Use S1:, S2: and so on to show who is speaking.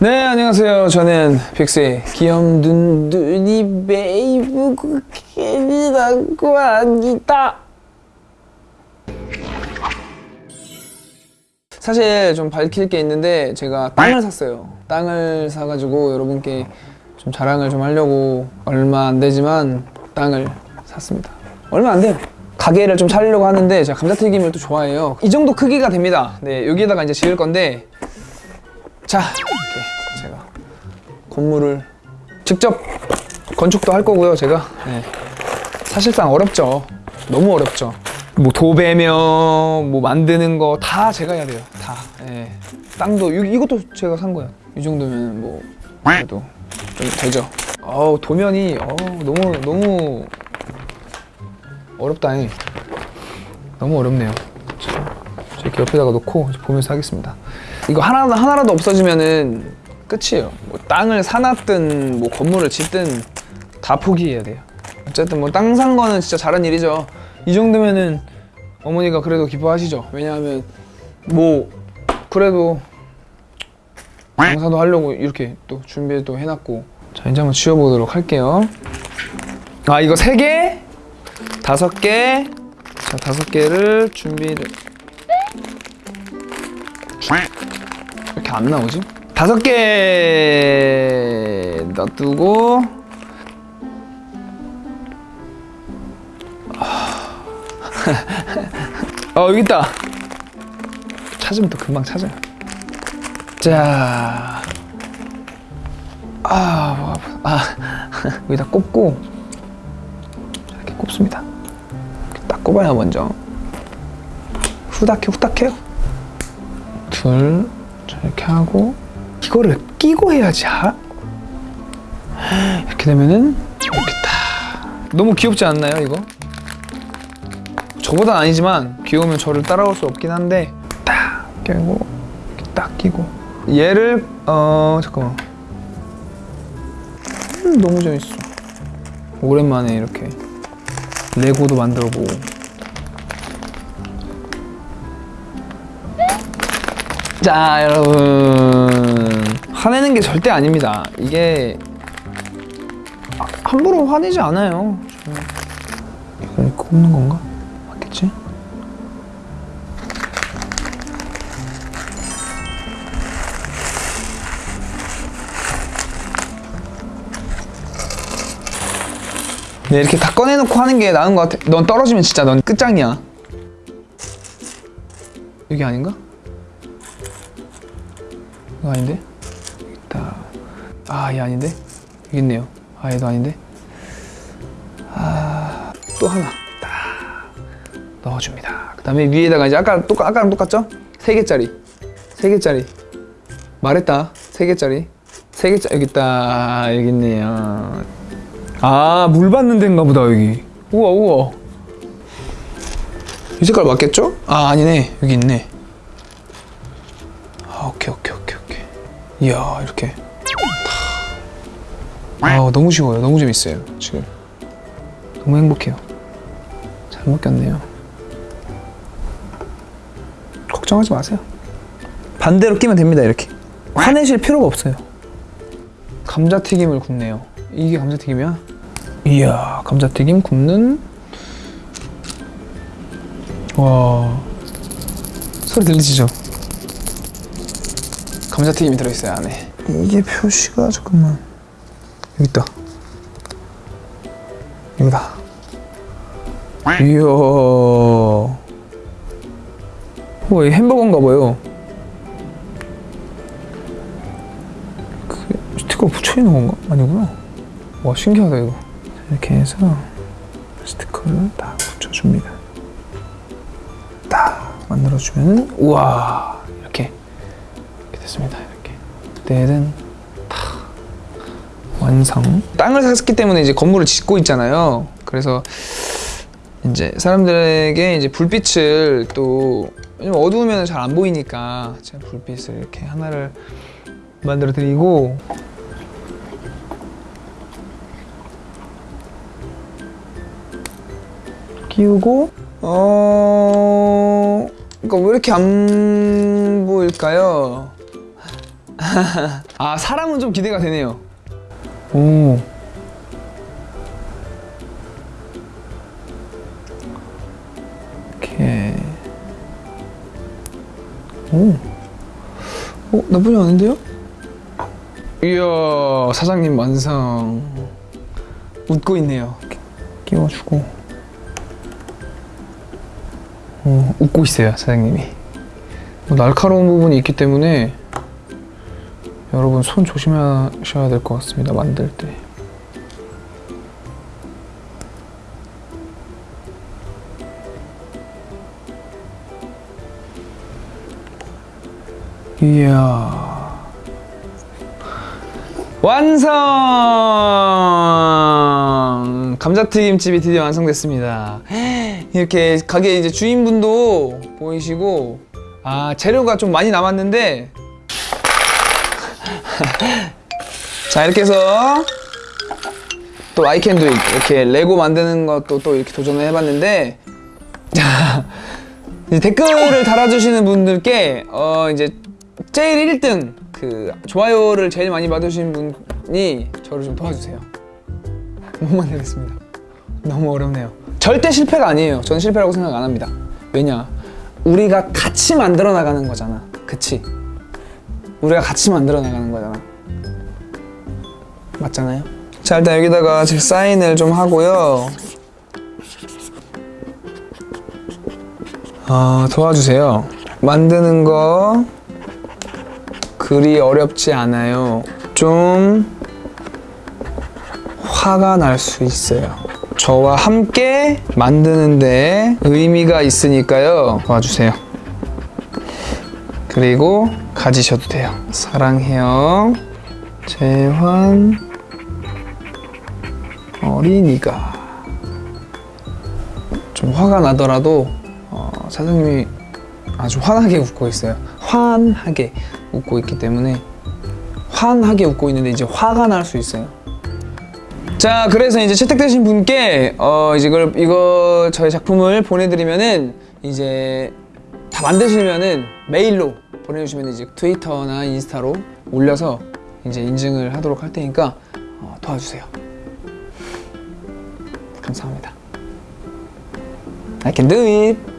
S1: 네 안녕하세요. 저는 빅스의 귀염둔둔이 베이브 쿠키라고 합니다. 사실 좀 밝힐 게 있는데 제가 땅을 샀어요. 땅을 사가지고 여러분께 좀 자랑을 좀 하려고 얼마 안 되지만 땅을 샀습니다. 얼마 안 돼요. 가게를 좀 차리려고 하는데 제가 감자튀김을 또 좋아해요. 이 정도 크기가 됩니다. 네 여기에다가 이제 지을 건데 자 건물을 직접 건축도 할 거고요 제가. 네. 사실상 어렵죠. 너무 어렵죠. 뭐 도배며 뭐 만드는 거 다 제가 해야 돼요. 다. 예. 땅도 이, 이것도 제가 산 거예요 이 정도면 뭐 그래도 좀 되죠. 어우 도면이 어 너무 너무 어렵다 잉 너무 어렵네요. 자, 이렇게 옆에다가 놓고 보면서 하겠습니다. 이거 하나, 하나라도 없어지면은 끝이에요. 뭐 땅을 사놨든 뭐 건물을 짓든 다 포기해야 돼요. 어쨌든 뭐 땅 산 거는 진짜 잘한 일이죠. 이 정도면은 어머니가 그래도 기뻐하시죠. 왜냐하면 뭐 그래도 장사도 하려고 이렇게 또 준비도 해놨고. 자 이제 한번 지워보도록 할게요. 아 이거 세개? 다섯 개? 자, 다섯 개를 준비를. 이렇게 안 나오지? 다섯 개 놔두고. 어 여기 있다. 찾으면 또 금방 찾아요. 자. 아, 뭐 아파. 아. 여기다 꼽고. 이렇게 꼽습니다. 딱 꼽아요 먼저. 후닥해 후닥해요. 둘 자, 이렇게 하고 이거를 끼고 해야지 하? 이렇게 되면은 이렇게 딱 너무 귀엽지 않나요 이거? 저보단 아니지만 귀여우면 저를 따라올 수 없긴 한데 딱 끼고 딱 끼고. 얘를 어 잠깐만. 음, 너무 재밌어. 오랜만에 이렇게 레고도 만들어 보고. 자 여러분 화내는 게 절대 아닙니다 이게 아, 함부로 화내지 않아요 이거 꼽는 건가? 맞겠지? 네, 이렇게 다 꺼내놓고 하는 게 나은 것 같아. 넌 떨어지면 진짜 넌 끝장이야. 여기 아닌가? 이거 아닌데? 있다. 아, 얘 아닌데? 여기 있네요. 아, 얘도 아닌데? 아, 또 하나. 딱 넣어줍니다. 그 다음에 위에다가 이제 아까 똑 아까랑 똑같죠? 세 개짜리. 세 개짜리. 말했다. 세 개짜리. 세 개짜리. 여기 있다. 여기 있네요. 아, 물 받는 데인가 보다, 여기. 우와, 우와. 이 색깔 맞겠죠? 아, 아니네. 여기 있네. 아, 오케이, 오케이, 오케 이야, 이렇게. 아, 너무 쉬워요. 너무 재밌어요, 지금. 너무 행복해요. 잘 먹겠네요. 걱정하지 마세요. 반대로 끼면 됩니다, 이렇게. 화내실 필요가 없어요. 감자튀김을 굽네요. 이게 감자튀김이야? 이야, 감자튀김 굽는. 와. 소리 들리시죠? 감자튀김이 들어있어요, 안에. 이게 표시가, 잠깐만. 여기 있다. 여기다. 이야. 와, 이 햄버거인가 봐요. 그 스티커 붙여 있는 건가? 아니구나. 와 신기하다 이거. 이렇게 해서 스티커를 딱 붙여줍니다. 딱 만들어주면은 우와 됐습니다. 이렇게 때는 탁 완성. 땅을 샀기 때문에 이제 건물을 짓고 있잖아요. 그래서 이제 사람들에게 이제 불빛을 또 어두우면 잘 안 보이니까 제가 불빛을 이렇게 하나를 만들어 드리고 끼우고 어 그러니까 왜 이렇게 안 보일까요? 아 사람은 좀 기대가 되네요. 오. 이렇게. 오. 어 나쁘지 않은데요? 이야 사장님 완성. 웃고 있네요. 끼워주고. 어, 웃고 있어요 사장님이. 뭐 날카로운 부분이 있기 때문에 여러분 손 조심하셔야 될 것 같습니다 만들 때. 이야. 완성! 감자튀김집이 드디어 완성됐습니다. 이렇게 가게 이제 주인분도 보이시고 아 재료가 좀 많이 남았는데 자 이렇게 해서 또 아이캔도 이렇게 레고 만드는 것도 또 이렇게 도전을 해봤는데 자 댓글을 달아주시는 분들께 어 이제 제일 1등 그 좋아요를 제일 많이 받으신 분이 저를 좀 도와주세요. 못 만들겠습니다. 너무 어렵네요. 절대 실패가 아니에요. 저는 실패라고 생각 안 합니다. 왜냐? 우리가 같이 만들어 나가는 거잖아. 그치 우리가 같이 만들어 나가는 거잖아. 맞잖아요? 자 일단 여기다가 제 사인을 좀 하고요. 아 도와주세요. 만드는 거 그리 어렵지 않아요. 좀 화가 날 수 있어요. 저와 함께 만드는데 의미가 있으니까요. 도와주세요 그리고 가지셔도 돼요 사랑해요 재환 어린이가 좀 화가 나더라도 어, 사장님이 아주 환하게 웃고 있어요. 환하게 웃고 있기 때문에 환하게 웃고 있는데 이제 화가 날 수 있어요. 자, 그래서 이제 채택되신 분께 어 이제 이걸 이거 저희 작품을 보내드리면은 이제 다 만드시면은 메일로 보내주시면 이제 트위터나 인스타로 올려서 이제 인증을 하도록 할 테니까 어, 도와주세요. 감사합니다. I can do it.